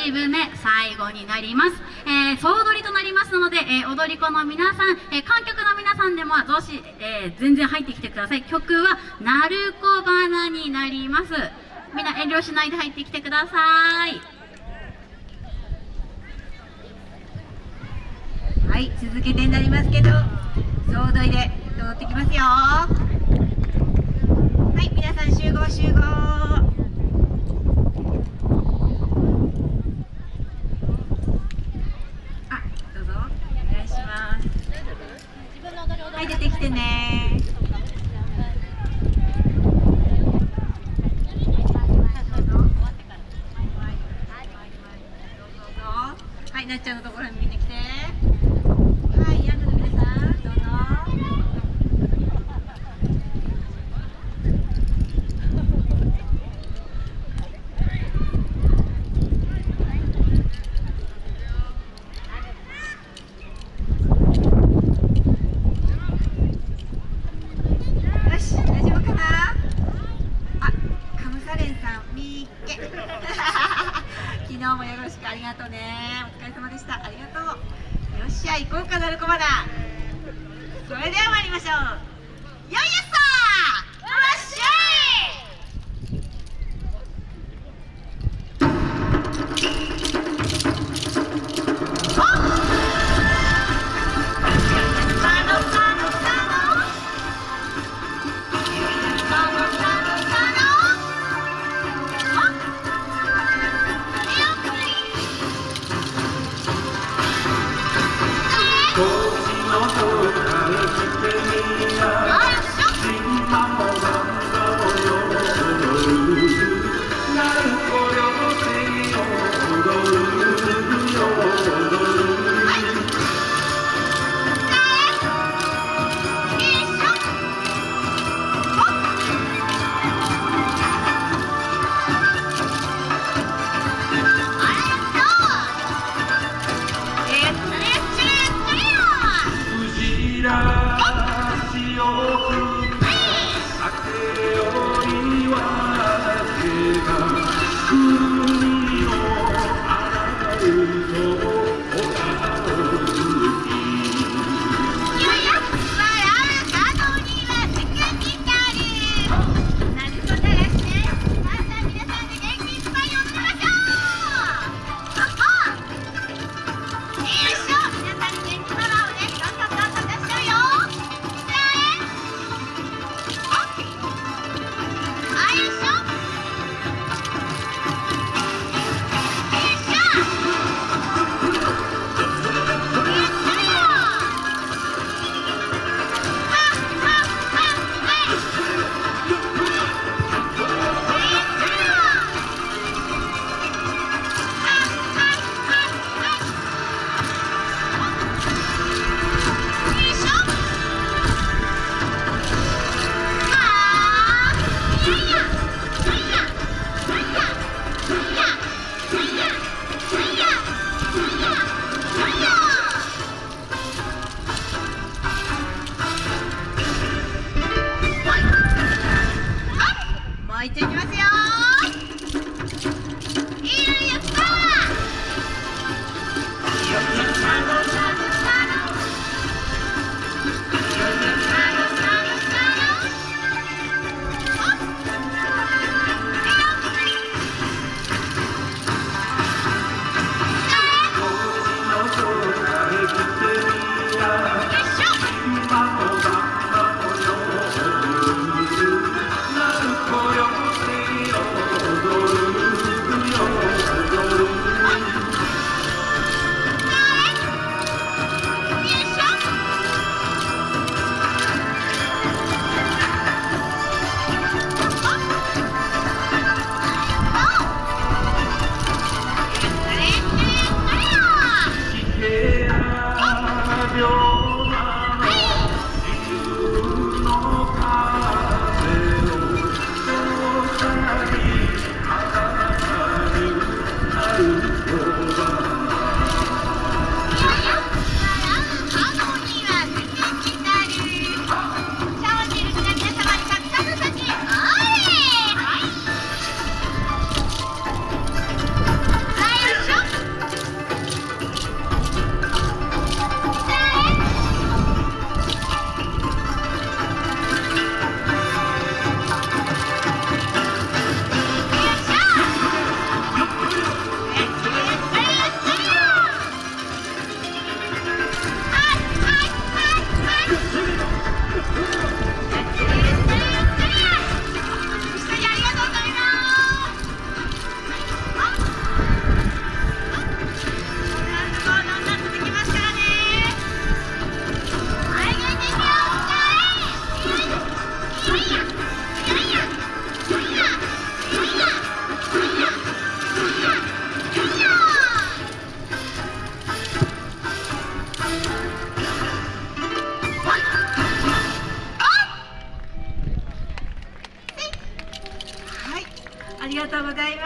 1部目最後になります、えー、総踊りとなりますので、えー、踊り子の皆さん、えー、観客の皆さんでもどし、え全然入ってきてください曲は「なるこ花」になりますみんな遠慮しないで入ってきてくださいはい続けてになりますけど総踊りで踊ってきますよはい皆さん集合集合はい出てきてね。はいなっちゃんのところに見てきてはいヤングの皆さんどうぞ昨日もよろしくありがとうね。お疲れ様でした。ありがとう。よっしゃ行こうかなるこまだそれでは参りましょう。よいやさ海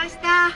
ました。